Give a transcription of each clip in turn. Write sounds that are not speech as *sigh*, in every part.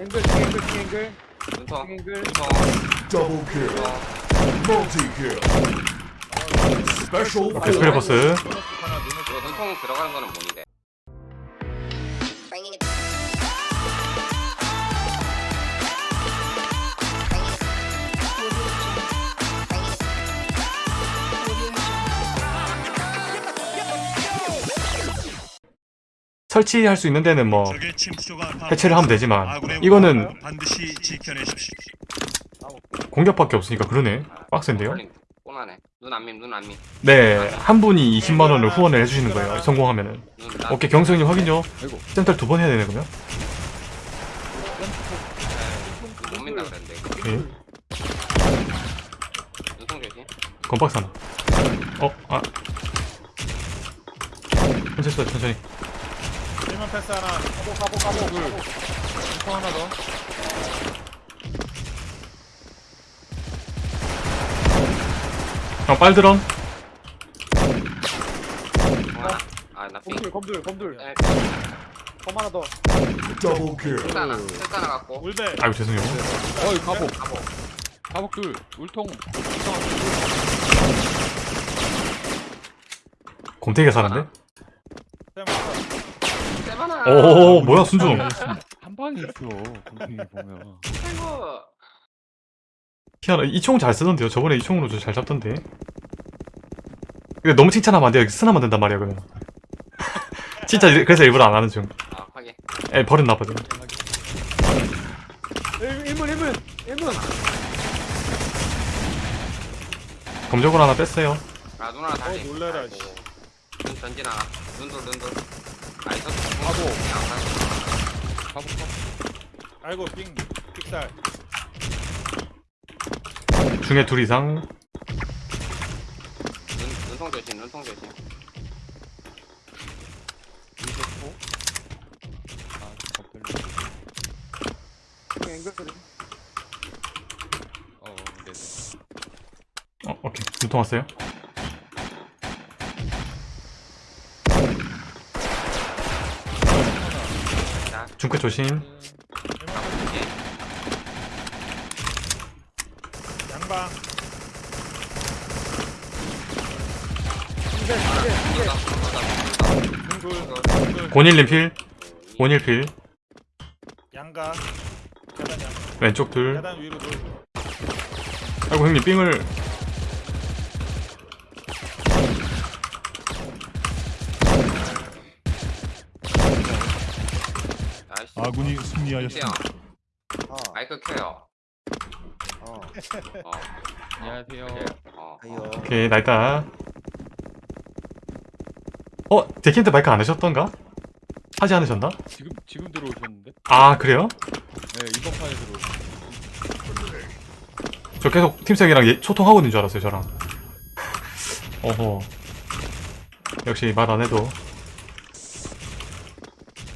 앵글 앵글 앵글 눈통 앵글. 눈통 Double kill. 눈통 Multi kill. Special 오케이 스페리 버스. 이거 눈통 들어가는 거는 뭔데? 설치할 수 있는 데는 뭐 해체를 하면 되지만 이거는 목표를 반드시 지켜내십시오. 공격밖에 없으니까 그러네. 빡센데요? 눈안밈 네한 분이 20만원을 후원을 해주시는 거예요. 성공하면은. 눈 나- 오케이 경성님 확인요. 센터를 두번 해야 되네 그러면. 오케이 눈통 조심 건박사나. 어? 아. 천천히 써 천천히 일만 패스 하나. 가보 가보 가보 둘 슈퍼 하나 더. 형 빨드런 하나 아나 삥 검둘 검둘 검둘 에, 검 하나 더. kill. 실사 하나 하나 갖고. 울베. 아이고 죄송해요. 어이 가복. 가보 가복 둘. 울통. 곰탱이가 사는데? 세바나. 오 뭐야 순중 한 방에 있어 공중이 보면. 아이고 희한하 이총 잘 쓰던데요? 저번에 이 총으로 저잘 잡던데. 근데 너무 칭찬하면 안 돼요. 쓰나만 된단 말이야 그러면. *laughs* 진짜 일- 그래서 일부러 안 하는 중. 아 확인. 에, 버렸나 보죠 1문 1문 1문. 검적으로 하나 뺐어요. 아눈 하나 다시. 어, 놀래라. 씨. 눈 전진 하나. 눈돌 눈돌 가복 가복 아이고 빙 픽살. 중에 둘 이상? 눈 눈통 조심 눈통 조심. 아 앵글 소리 어 네네 어 오케이. 눈통 왔어요 중끝 조심. 양방. 곤일님 필. 곤일 필. 양가 왼쪽 둘. 아이고 형님 삥을 아군이 승리하였습니다. 형 마이크 켜요 어. 어 안녕하세요 어 오케이 나이다 어? 데킨트 마이크 안 하셨던가? 하지 않으셨나? 지금 지금 들어오셨는데? 아 그래요? 네 이번 판에 들어오셨는데 저 계속 팀장이랑 예- 소통하고 있는 줄 알았어요 저랑 *laughs* 어허 역시 말 안 해도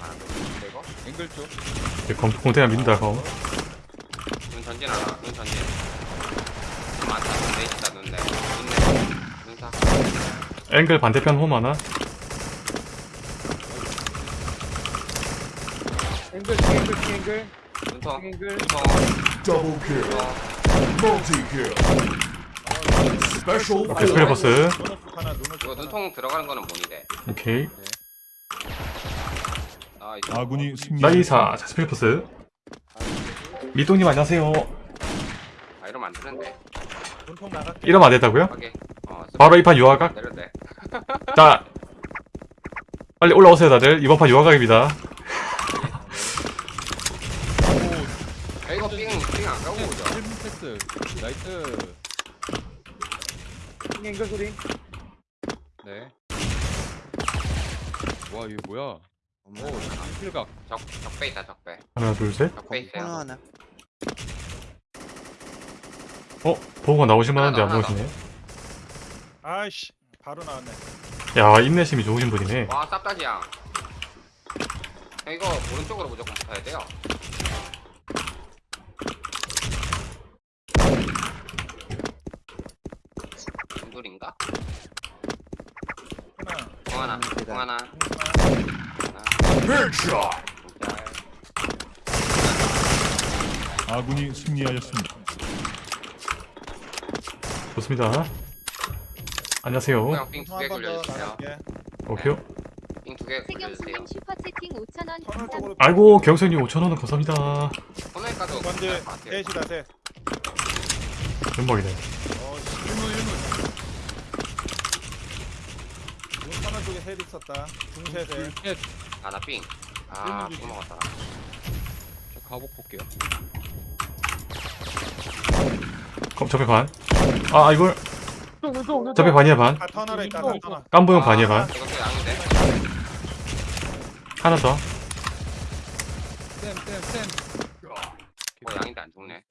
아, 앵글 쪽. 검, 공태가 믿는다 검. 눈 전진 하나 눈 전진. 눈 많다 눈 내 있다 눈 내 눈 내 눈 사 앵글 반대편 홈 하나. 앵글 앵글 앵글. 눈통 앵글. kill. 눈통 Multi kill. Special 오케이 스페리 버스 이거 눈통 들어가는 거는 뭔데 오케이. 아 아군이 승리하였습니다. 나이사 자 스페리 버스. 미동님 안녕하세요. 아 이러면 안 되는데. 이러면 안 된다고요? 어 바로 이 판 유화각? 내려대 *laughs* 자 빨리 올라오세요 다들. 이번 판 유화각입니다. 아 이거 삥삥안 까고 오죠. 1문 패스. 나이스. 앵글 소리. 네 와 이게 뭐야 오 필각 적 적배 있다 적배. 하나 둘셋. 적배 있어요. 어? 보고가 나오실 만 한데 안 하나 더, 나오시네. 아이씨 바로 나왔네. 야 인내심이 좋으신 분이네. 와 쌉다지야. 형 이거 오른쪽으로 무조건 붙어야 돼요. 중돌인가? 하나. 공 하나 공 하나. 하나 하나 Headshot. 잘 아군이 승리하였습니다. 좋습니다. 안녕하세요. 개. 나갈게. 오케이. 세경수님 슈퍼채팅 5,000원 터널 감사합니다. 쪽으로. 아이고 경선님 5천원은 감사합니다. 것 같아요. 셋이다 셋. 연막이네. 어, 1문 1문. 눈 터널 쪽에 셋 있었다. 중셋에. 아, 나 삥. 아, 삥 먹었다. 나. 저 가복 볼게요. 그럼 접에 반. 아 이걸 접에 반이야 반. 다 터널에 있다. 다 터널. 깜보형 반이야 반. 하나 더. 쌤, 쌤, 쌤. 어, 양인데 안 죽네.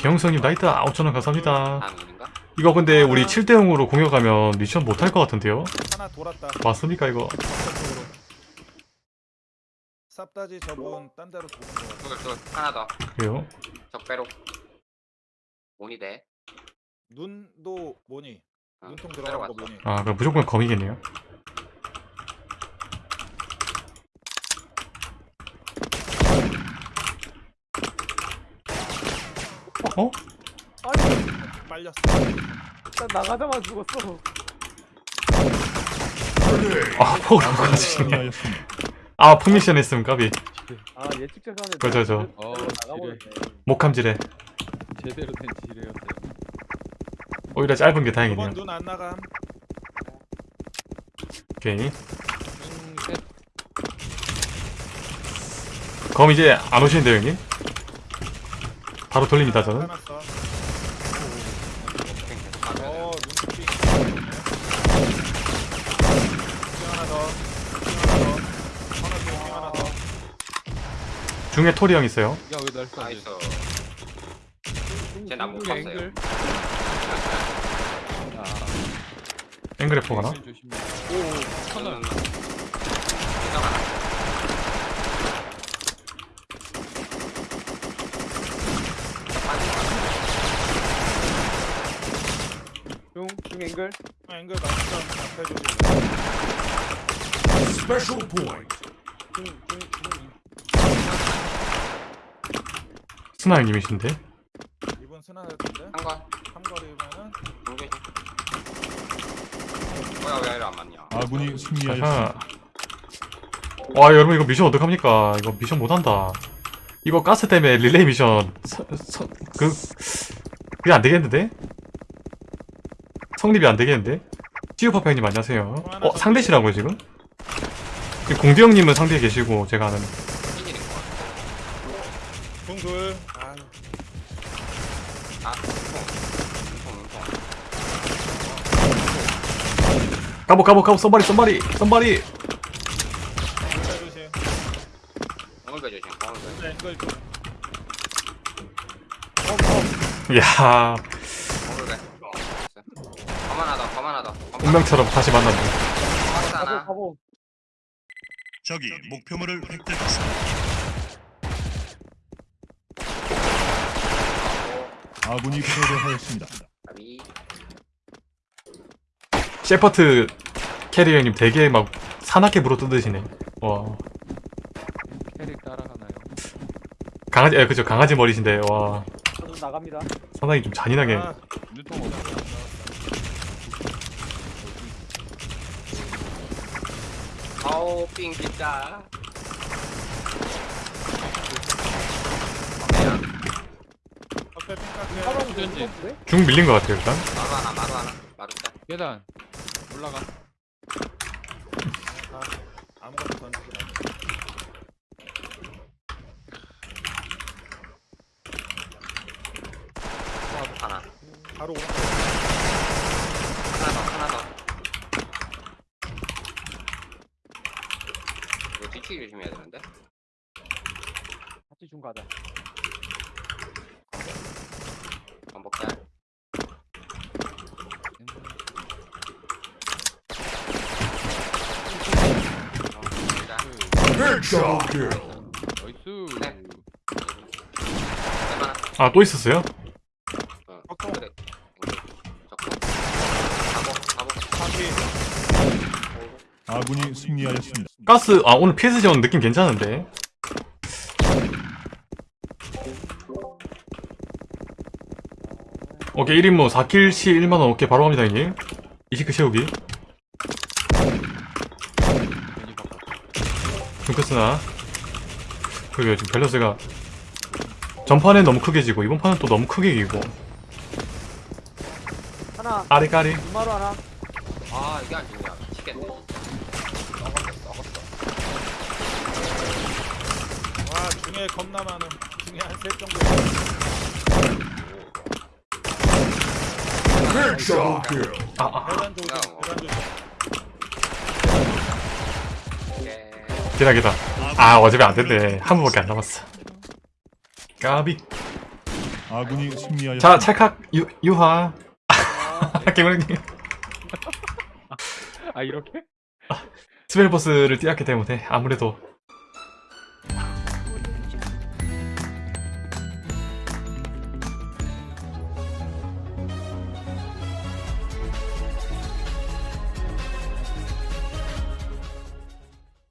경성님 나이트 5천원 감사합니다. 다음 일인가? 이거 근데 우리 7대 0으로 공격하면 미션 못할 것 같은데요? 하나 돌았다. 맞습니까 이거? 쌉다지 저분 딴 데로 도는 거 같아. 둘, 둘. 하나 더. 그래요? 적배로. 모니 돼. 눈도 뭐니? 어, 눈통 들어간 거. 뭐니? 아 그럼 무조건 검이겠네요. 어? 빨렸어. 나가자마자 죽었어. 아 포가 아군이 가지네. 아 풀미션 했음 까비. 아 예측 전에 그죠, 저. 어, 나가버렸네. 목함질에 제대로 된 지뢰였어요. 오히려 짧은 게 이번 다행이네요. 눈안 나감. 오케이. 음, 셋. 검 이제 안 오시는데요 형님? 바로 돌립니다 저는. 해놨어. 삥 계속 가져야 돼. 어, 눈빛. 삥 하나 더. 삥 하나 더. 터널 쪽에 삥 하나 더. 중에 토리 형 있어요. 야, 왜날 쏴? 나이스. 쟤 나못 앵글, 봤어요. 앵글. 아, 앵그래퍼 가나? 앵글 조심해. 오, 터널. 저는 이상하다. 중, 중 앵글. 아, 앵글 맞점 앞에 주지. Special point. 중, 중, 중. 스나 형님이신데? 이분 스나 했던데? 한 건. 삼거리면은 중계심. 뭐야, 왜 이래 안 맞냐? 아군이 승리하였습니다. 아하. 와 여러분 이거 미션 어떡합니까? 이거 미션 못한다. 이거 가스 때문에 릴레이 미션 서, 서, 그 그게 안 되겠는데? 성립이 안 되겠는데? 찌우파파님 안녕하세요. 어 상대시라고요 지금? 그 공주 형님은 상대에 계시고 제가 아는. 중둘. 아유. 아, 눈통. 눈통, 눈통. 까보 까보 까보 썸바리 썸바리 썸바리 조심, 하다, 하다. 운명처럼 다시 만났네 가보. 가보. 적이 목표물을 획득했습니다. 아군이 패배하였습니다. 셰퍼트 캐리 형님 되게 막 사납게 물어 뜯으시네 와 캐릭 따라가나요? 강아지 에 그죠 강아지 머리신데 와 저도 나갑니다. 상당히 좀 잔인하게 아. 아우, 삥 진짜. 앞에 삥 깎게. 사람. 무섭네? 중 밀린 것 같아요 일단 마루 하나, 마루 하나. 마루 짜. 계단. 올라가. 아무것도 던지지 마. 하나. 바로 오른쪽. 하나 더, 하나 더. 이거 뒤치기 조심해야 되는데? 같이 중 가자. 아, 나이스. 아 또 있었어요? 아군이 승리하였습니다. 가스 아 오늘 PS 전 느낌 괜찮은데. 오케이 1인무 4킬시 1만원 오케이 바로 갑니다 형님 20킬 채우기 징크스나? 그러게 지금 밸런스가 전판엔 너무 크게 지고 이번 판은 또 너무 크게 이기고. 하나. 아리까리. 이마루 하나. 아 이게 안 죽냐 미치겠네. 와 중에 겁나 많음. 중에 한 셋 정도. Kill. 아아. 대단 조심 대단 조심 기다 기다. 아 어차피 안 된대. 한 번밖에 안 남았어. 까비. 아군이 승리하였습니다. 자 찰칵. 유, 유하. *laughs* 개구리님 아 이렇게? 스펠버스를 띄었기 때문에 아무래도